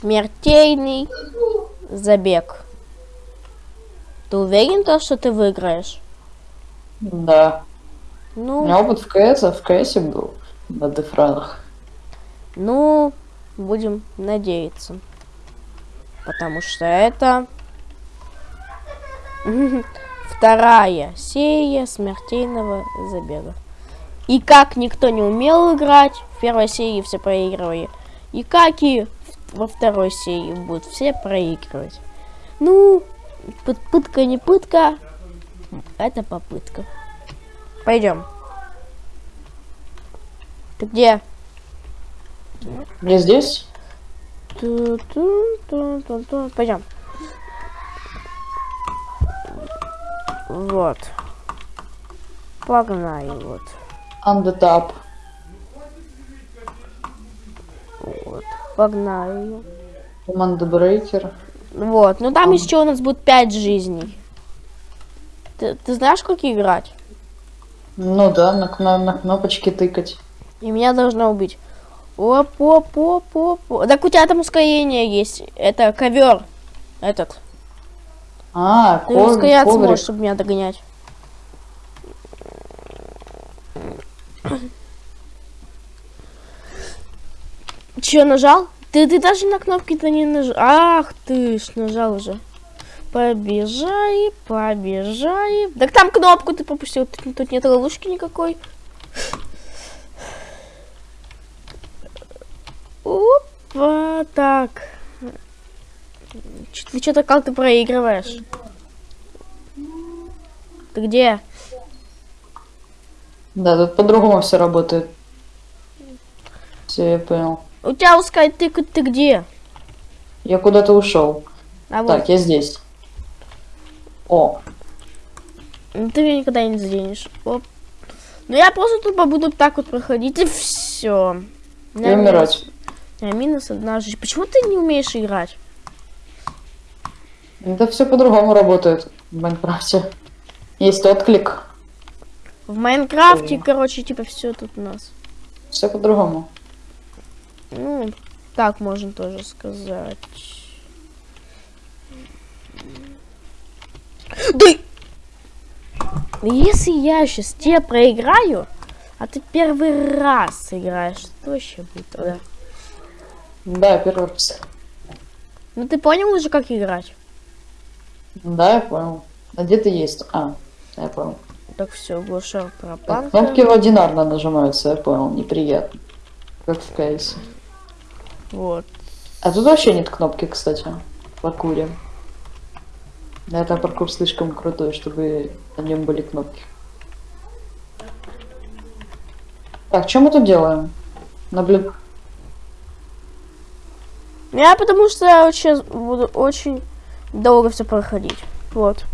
Смертельный забег. Ты уверен, то, что ты выиграешь? Да. У Ну, меня опыт в КС, а в КС был на дефранах. ну, будем надеяться. Потому что это вторая серия смертельного забега. И как никто не умел играть, в первой серии все проигрывали. И как и во второй серии будут все проигрывать. Ну, пыт- пытка не пытка, это попытка. Пойдем. Ты где? Не здесь? Пойдем. Вот. Погнали, вот. On Погнали. Команда Брейкер. Вот. Ну там еще у нас будет 5 жизней. Ты, ты знаешь, как играть? Ну да, на, кно- на кнопочки тыкать. И меня должна убить. Оп, оп, оп, оп. оп. Так у тебя там ускорение есть. Это ковер. Этот. А, Ты ков- ускоряться коврик. можешь, чтобы меня догонять. Че, нажал? Ты, ты даже на кнопки-то не нажал. Ах ты ж, нажал уже. Побежай, побежай. Так там кнопку ты пропустил. Тут, тут нет ловушки никакой. Опа, так. Ты что-то как ты проигрываешь? Ты где? Да, тут по-другому все работает. Все, я понял. У тебя ускай, ты, ты где? Я куда-то ушел. А вот, Так, я здесь. О, ну ты меня никогда не заденешь. Оп. Ну я просто тупо буду так вот проходить и все. и умирать. минус одна жизнь. Почему ты не умеешь играть? Это все по-другому работает в Майнкрафте. Есть отклик. В Майнкрафте, Ой. короче, типа все тут у нас. Все по-другому. Ну, так можно тоже сказать. Да! Если я сейчас тебе проиграю, а ты первый раз играешь, что вообще будет тогда? Да, первый раз. Ну ты понял уже, как играть? Да, я понял. А где ты есть? А, я понял. Так все, глушер пропал. кнопки одинарно нажимаются, я понял. Неприятно. Как в КС. Вот. А тут вообще нет кнопки, кстати. В паркуре. Да, это паркур слишком крутой, чтобы на нем были кнопки. Так, что мы тут делаем? Наблю... Я потому что я сейчас буду очень долго все проходить. Вот.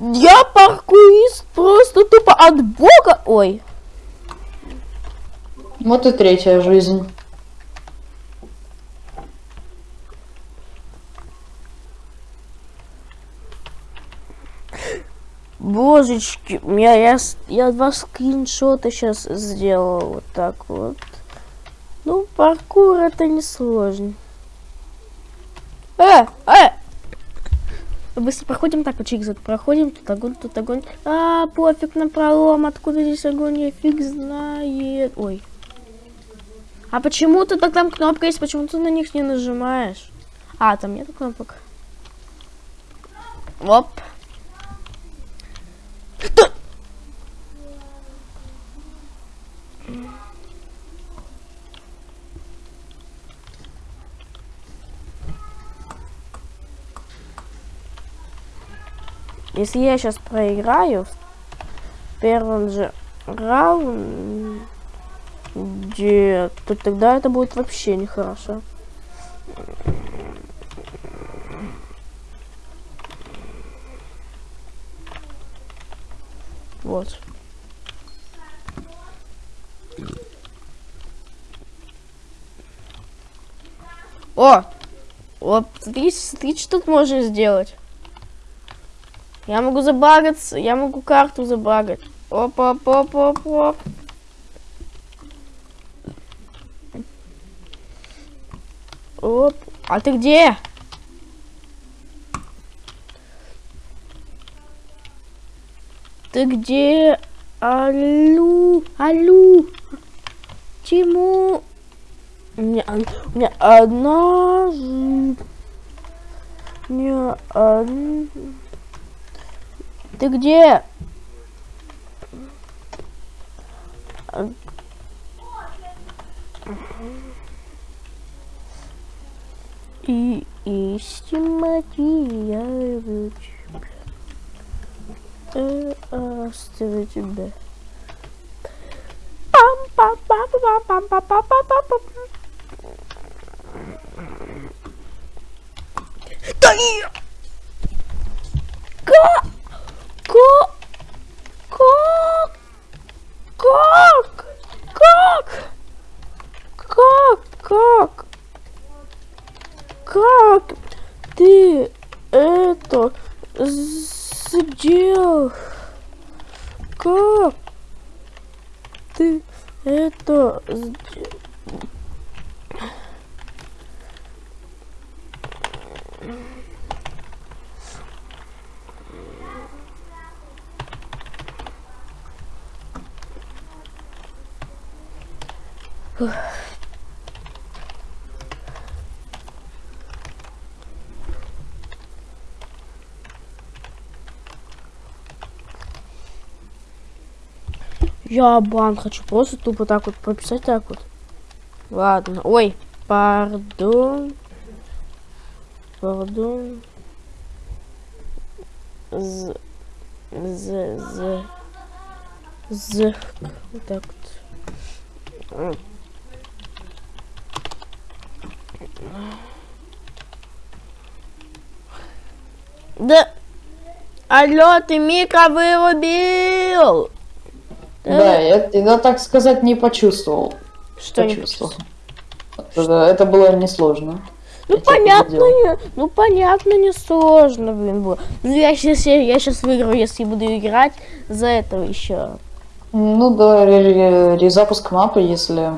Я паркурист просто тупо от бога. Ой. Вот и третья жизнь. Божечки, я, я, я два скриншота сейчас сделал вот так вот. Ну, паркур это не сложно. Э, э! Быстро проходим так, вот чик проходим, тут огонь, тут огонь. А, пофиг на пролом, откуда здесь огонь, я фиг знает. Ой. А почему ты так там кнопка есть, почему ты на них не нажимаешь? А, там нет кнопок. Оп. Если я сейчас проиграю в первом же раунде, то тогда это будет вообще нехорошо. Вот. О! О, смотри, смотри, что тут можно сделать. Я могу забагаться, я могу карту забагать. Оп, оп, оп, оп, оп. Оп. А ты где? Ты где? Аллу, аллу. Тиму. У меня, у меня одна... жи- У меня од- Ты где? И истинно я оставь э, тебя. Пам-пам-пам-пам-пам-пам-пам-пам. Да и... Ко... Ко... Ко... Ко... Я бан хочу просто тупо так вот прописать так вот. Ладно. Ой, пардон. Пардон. З. З. З. З. Вот так вот. Да. Алло, ты микро вырубил. Да, я, я, так сказать, не почувствовал. Что не почувствовал. Это, это было несложно. Ну Я понятно, не, ну понятно, не сложно, блин, было. Ну я сейчас, я сейчас выиграю, если буду играть за этого еще. Ну да, ре- ре- резапуск мапы, если...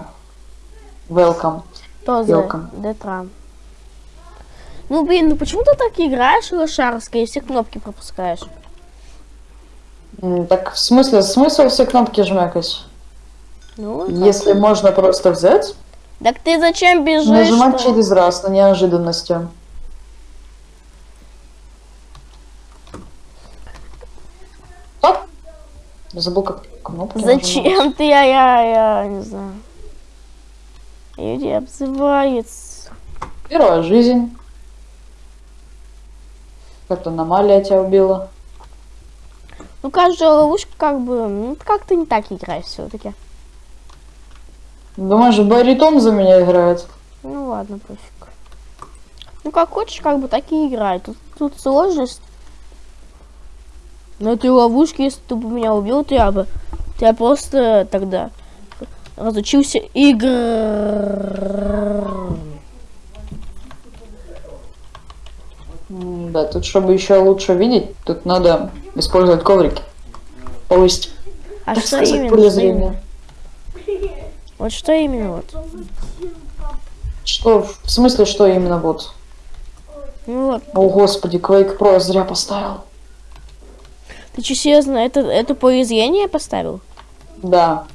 Welcome. То за Welcome. Детрам. Ну блин, ну почему ты так играешь, лошарская, и все кнопки пропускаешь? Так в смысле, смысл все кнопки жмякать? Ну? Если можно просто взять, так ты зачем бежишь? нажимать через раз на неожиданности. Так? Я забыл, как кнопки нажимать. Зачем ты, я, я, я, не знаю. Люди обзываются. Первая жизнь. Как-то аномалия тебя убила. Ну каждая ловушка как бы, ну как ты не так играешь все-таки. Думаешь, баритон за меня играет? Ну ладно, пофиг. Ну как хочешь, как бы так и играй. Тут, тут сложность. На этой ловушке, если ты бы меня убил, то я бы... я просто тогда разучился игр. М, Да, тут чтобы еще лучше видеть, тут надо использовать коврики. Повысить, А так что сказать, именно? зрения. Вот что именно вот? Что, в смысле, что именно вот? Ну вот. О, господи, Quake Pro зря поставил. Ты что, серьезно, это, это поле зрения поставил? Да.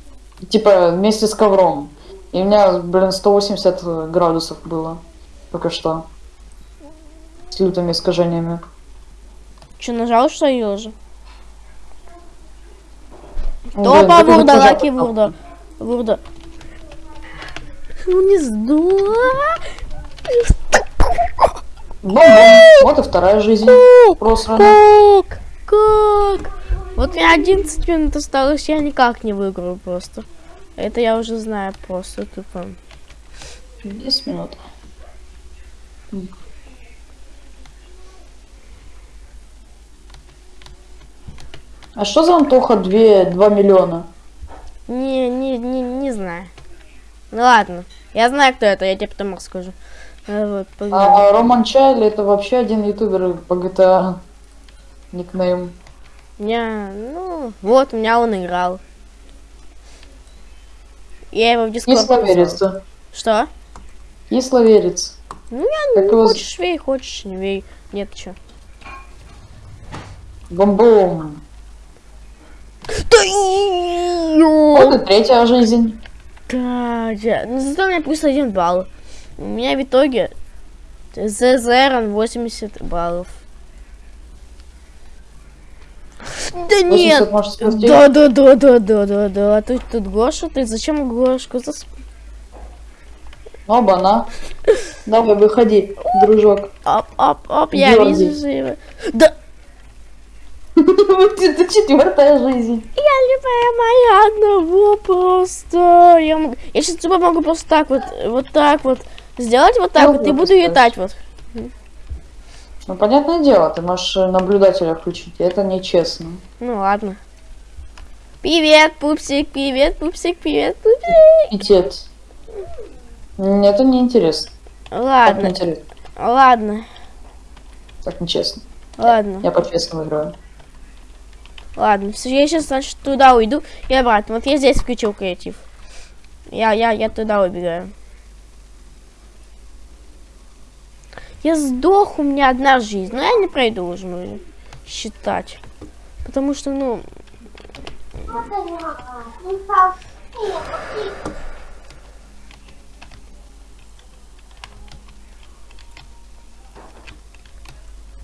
Типа вместе с ковром. И у меня, блин, 180 градусов было. Только что. С лютыми искажениями. Что, нажал, что? Ну, блин, Топа, вурда, лаки, вурда. Вурда. Не. Бум-бум. Вот и вторая жизнь. Просрана. Как? Как? Вот мне 11 минут осталось, я никак не выиграю просто. Это я уже знаю просто тупо. 10 минут. А что за Антоха 2, 2 миллиона? Не, не, не, не знаю. Ну ладно. Я знаю, кто это, я тебе потом расскажу. Э, Вот, погнали. А Роман Чайли это вообще один ютубер по GTA. Никнейм. Не, ну, вот, у меня он играл. Я его в Дискорд Кисловерец. Что? Кисловерец. Ну, я Как ну, его хочешь вей, хочешь не вей. Нет, чё. Бомбом. Да Вот и третья жизнь. Да, я- ну, зато у меня плюс один балл. У меня в итоге ЗЗР 80 баллов. Да 80 нет! Да, да, да, да, да, да, да. Тут, тут Гоша, ты зачем Гошку? Зас- Оба-на. Давай, выходи, дружок. Оп, оп, оп, я вижу его. Да, Это четвертая жизнь. я любая моя одного просто. Я, могу... я сейчас типа могу просто так вот, вот так вот сделать вот так Ну, вот и буду кстати. летать вот. Ну, понятное дело, ты можешь э, наблюдателя включить, это нечестно. Ну ладно. Привет, пупсик, привет, пупсик, привет, пупсик. Питет. М, Это неинтересно. Так Ладно, неинтересно. ладно, Так нечестно. ладно, Я по-честному играю. Ладно. Я сейчас, значит, туда уйду и обратно. Вот я здесь включил креатив. Я, я, я туда убегаю. Я сдох, у меня одна жизнь. Но я не пройду уже ну, считать. Потому что, ну,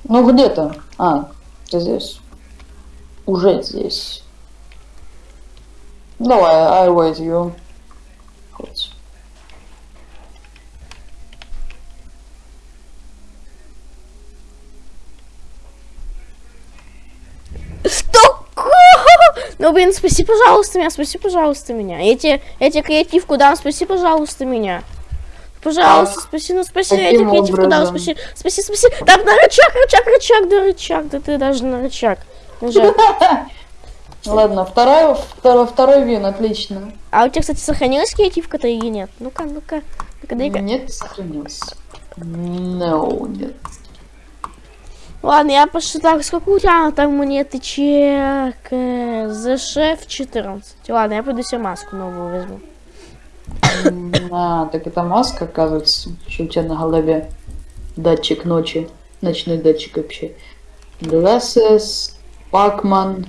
Ну, где ты? А, ты здесь. Уже здесь. Давай, I wait you. Хоть. Что? Ну, блин, спаси, пожалуйста, меня, спаси, пожалуйста, меня. Я тебе креативку дам, спаси, пожалуйста, меня. Пожалуйста, спаси, ну спаси, Каким креативку дам, спаси, спаси, спаси. Так, на рычаг, рычаг, рычаг, да рычаг, да ты даже на рычаг. Нажал. Ладно, второй, второй, второй вин, отлично. А у тебя, кстати, сохранилась креативка-то или нет? Ну-ка, ну-ка, ну-ка, дай-ка. Нет, сохранился. No, нет. Ладно, я посчитал, сколько у тебя там монеты чек. За шеф 14. Ладно, я пойду себе маску новую возьму. А, так это маска, оказывается, что у тебя на голове. Датчик ночи. Ночной датчик вообще. Glasses, Pacman,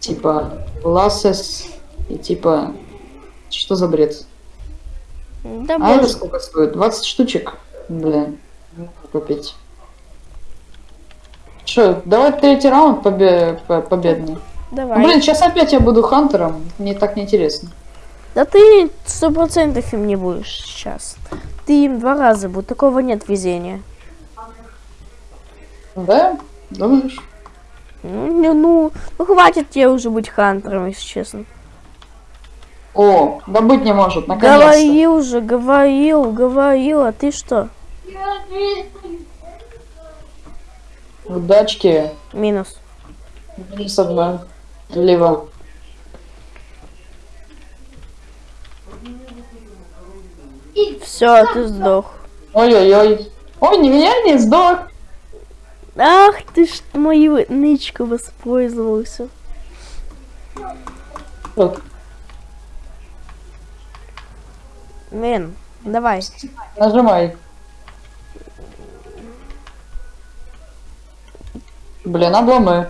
типа Glasses и типа... Что за бред? Да, А это боже. сколько стоит? 20 штучек? Блин, купить. Че, давай третий раунд побе- по- победный. Давай. Блин, сейчас опять я буду хантером. Мне так неинтересно. Да ты сто процентов им не будешь сейчас. Ты им два раза будешь. Такого нет везения. Да? Думаешь? Ну, не, ну, ну хватит тебе уже быть хантером, если честно. О, да быть не может, наконец-то. Говорил же, говорил, говорил, а ты что? Удачки. Минус. Минус одна. Лево. Все, ты сдох. Ой-ой-ой. Ой, не меня не сдох. Ах ты ж мою нычку воспользовался. Вот, Блин, давай. нажимай. Блин, обломы.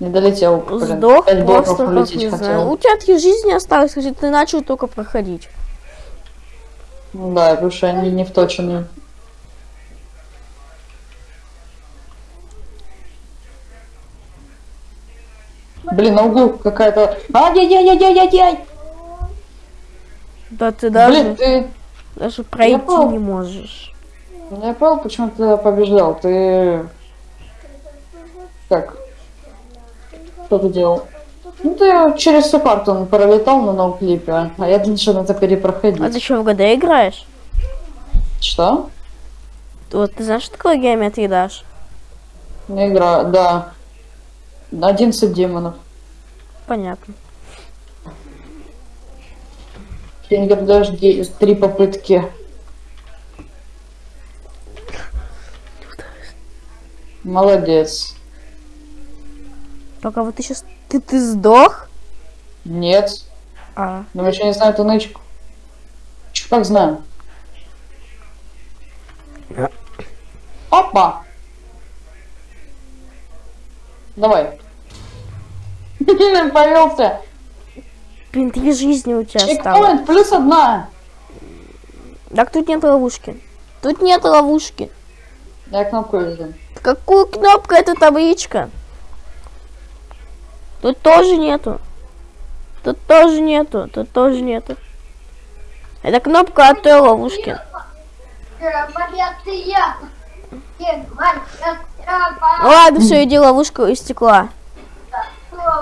Не долетел. Блин, Сдох пять просто, как не хотел. знаю. У тебя такие жизни осталось, хотя ты начал только проходить. Ну Да, потому что они не вточены. Блин, на углу какая-то... Ай-яй-яй-яй-яй-яй! Да ты даже, Блин, ты... даже пройти понял. не можешь. Я понял, почему ты побеждал. Ты... Как? Что ты делал? Ну, ты через всю карту пролетал на ноуклипе, а я думал, что надо перепроходить. А ты что, в ГД играешь? Что? Вот ты знаешь, что такое геометрия дашь? Не игра, да. 11 демонов. Понятно. Фингер дожди, три попытки. Молодец. Только вот ты сейчас... Ты, ты сдох? Нет. А, Думаешь, я не знаю эту нычку? Как знаю? Опа! Давай. Повелся. Блин, три жизни у тебя осталось. Чекпоинт, плюс одна. Так тут нет ловушки. Тут нет ловушки. Я кнопку вижу. Какую кнопку это табличка? Тут тоже нету. Тут тоже нету. Тут тоже нету. Это кнопка от той ловушки. Ну ладно, все, иди ловушку из стекла.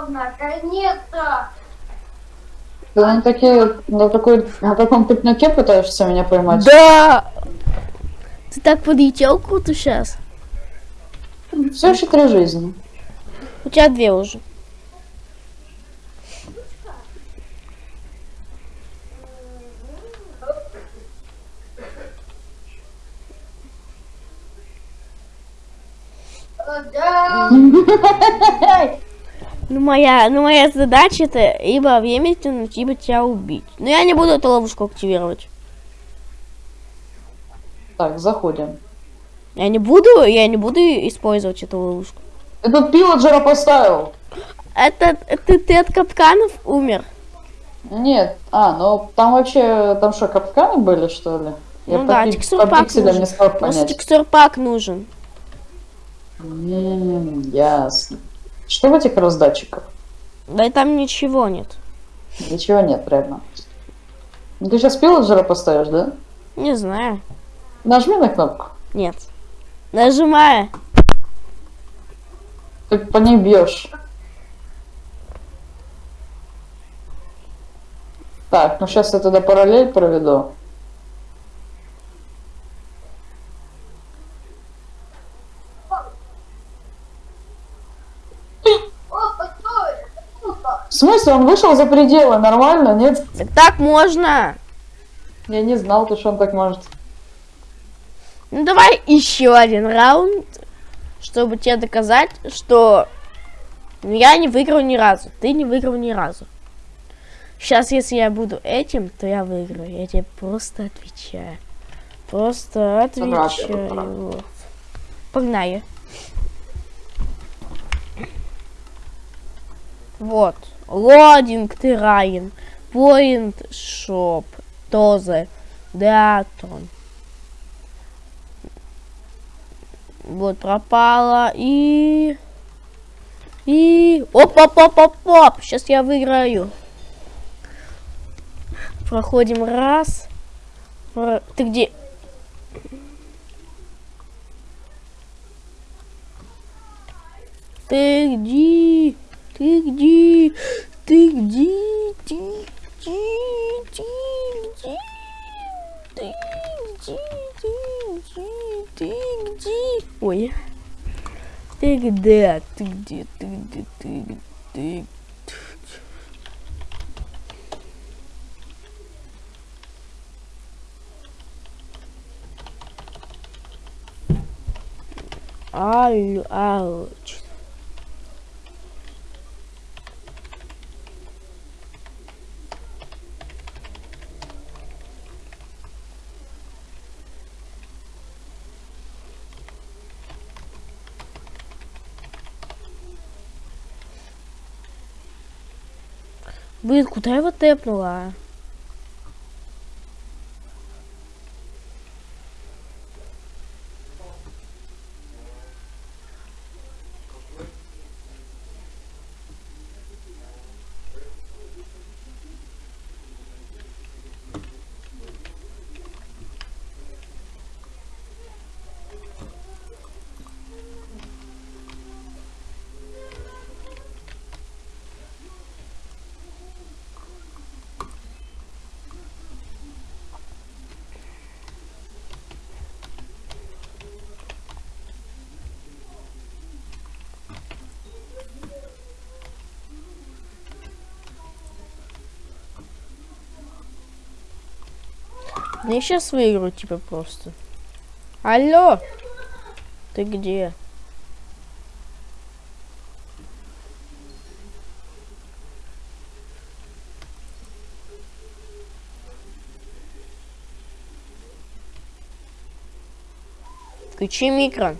Наконец-то! Ты на, такие, на, такой, на таком пикнике пытаешься меня поймать? Да! Ты так подлетел круто сейчас. Все еще три жизни. У тебя две уже. Моя, ну моя задача это либо время тянуть, либо тебя убить. Но я не буду эту ловушку активировать. Так, заходим. Я не буду, я не буду использовать эту ловушку. Ты тут пилоджера поставил? Это, это ты от капканов умер. Нет. А, ну там вообще, там что, капканы были, что ли? Ну по да, пик- текстурпак по нужен. не Просто текстурпак нужен. М, ясно. Что в этих раздатчиках? Да и там ничего нет. Ничего нет, реально. Ну, Ты сейчас пилоджера поставишь, да? Не знаю. Нажми на кнопку. Нет. Нажимаю. Ты по ней бьешь. Так, ну сейчас я туда параллель проведу. В смысле, он вышел за пределы, нормально, нет? Так, так можно. Я не знал, то, что он так может. Ну давай еще один раунд, чтобы тебе доказать, что я не выиграл ни разу. Ты не выиграл ни разу. Сейчас, если я буду этим, то я выиграю. Я тебе просто отвечаю. Просто отвечаю. Погнали. Вот. Лодинг Тирайн. Point Shop. Тозе. Деатон. Вот пропала и... И... Оп-оп-оп-оп-оп! Сейчас я выиграю. Проходим раз. Про- Ты где? Ты где? Ты где? Ты где? Ты где? Ты где? Ты где? Ты где? Ты где? Ой. Ты где? Ты где? Ты где? Ты где? Ты Алло, алло. Блин, куда я его тэпнула? Я сейчас выиграю, типа, просто. Алло! Ты где? Включи микро.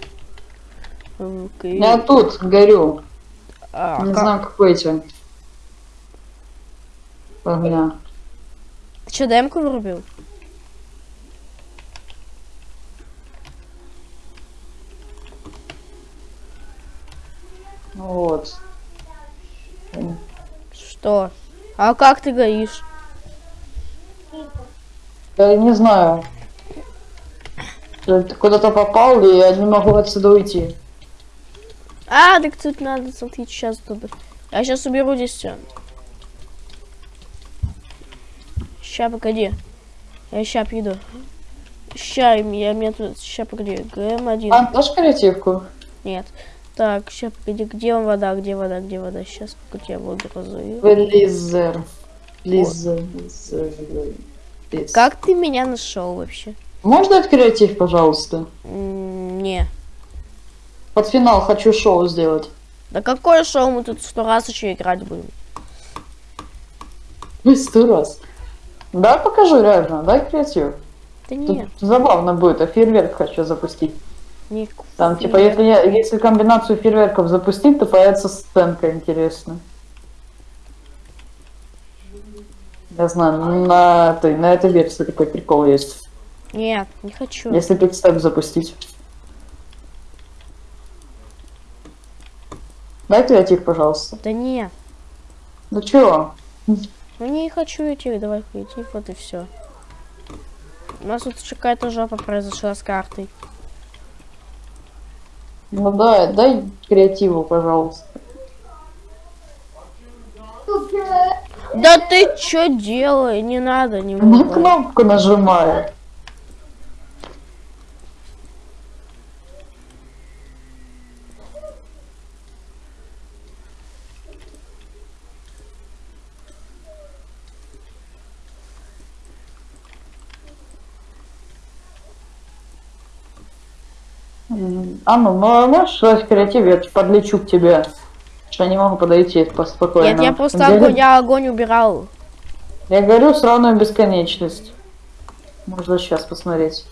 Я тут горю. А, Не ка- знаю, какой тебе. Огня. Ты что, демку вырубил? Ну Вот. Что? А как ты горишь? Я не знаю. Ты куда-то попал, и я не могу отсюда уйти. А, так тут надо смотреть сейчас тут. Я сейчас уберу здесь все. Ща, погоди. Я ща приду. Ща, я мне тут... Ща, погоди. ГМ1. А, дашь креативку? Нет. Так, ща, погоди. Где вода? Где вода? Где вода? Сейчас, погоди, я воду разую. Лизер. Лизер. Лиз. Как ты меня нашел вообще? Можно дать креатив, пожалуйста? Не. Под финал хочу шоу сделать. Да какое шоу мы тут сто раз еще играть будем? Ну, сто раз. Да, покажу, реально. Дай креатив. Да Тут нет. забавно будет, а фейерверк хочу запустить. Не Там, типа, если, я- если комбинацию фейерверков запустить, то появится сценка интересная. Я знаю, на этой, на этой версии такой прикол есть. Нет, не хочу. Если пикстеп запустить. Дай креатив, пожалуйста. Да нет. Ну чё? Ну не хочу идти, давай идти, вот и все. У нас тут какая-то жопа произошла с картой. Ну да, дай креативу, пожалуйста. Да ты чё делай? Не надо, не На могу. кнопку нажимаю. М, А ну, мо- можешь дать креатив, я подлечу к тебе. Что я не могу подойти поспокойно. Нет, я просто огонь, го- я огонь убирал. Я говорю сраную бесконечность. Можно сейчас посмотреть.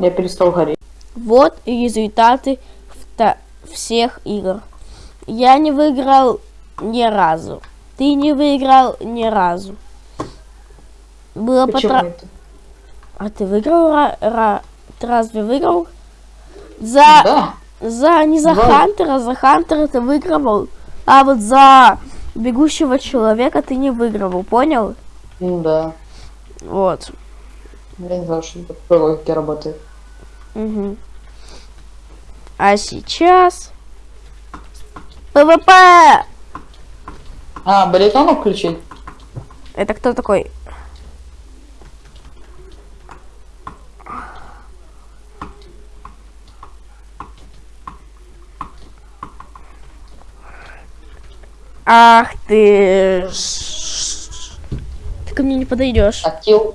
Я перестал гореть. Вот и результаты всех игр. Я не выиграл ни разу. Ты не выиграл ни разу. Было Почему потра... это? А ты выиграл? ра- ра- Ты разве выиграл? За... Да. За... Не за Два. Хантера, за Хантера ты выигрывал. А вот за бегущего человека ты не выигрывал, понял? М, Да. Вот. Я не знаю, что это по логике работает. Мгм. А сейчас... ПВП! А, баритону включить? Это кто такой? Ах ты... ж. Ты ко мне не подойдешь. Актил.